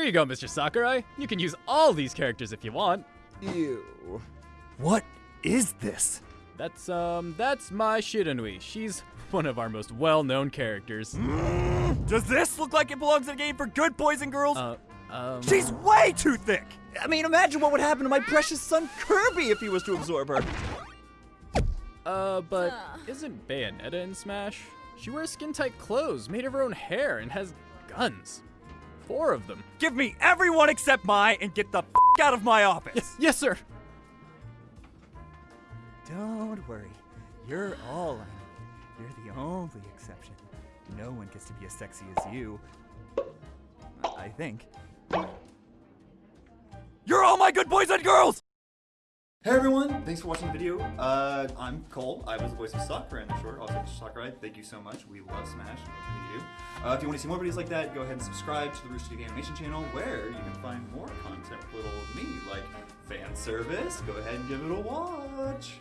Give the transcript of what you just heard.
Here you go, Mr. Sakurai. You can use all these characters if you want. Ew. What is this? That's, um, that's Mai Shiranui. She's one of our most well-known characters. Does this look like it belongs in a game for good boys and girls? Uh, um... She's way too thick! I mean, imagine what would happen to my precious son Kirby if he was to absorb her. Uh, but isn't Bayonetta in Smash? She wears skin-tight clothes, made of her own hair, and has guns. Four of them. Give me everyone except Mai and get the f out of my office! Yes, yes, sir! Don't worry. You're all I need. You're the only exception. No one gets to be as sexy as you. I think. You're all my good boys and girls! Hey everyone, thanks for watching the video. Uh, I'm Cole. I was the voice of Sakura in the short. Also, Mr. Sakurai, thank you so much. We love Smash. Uh, if you want to see more videos like that, go ahead and subscribe to the Rooster Teeth Animation channel, where you can find more content with little of me, like fan service. Go ahead and give it a watch.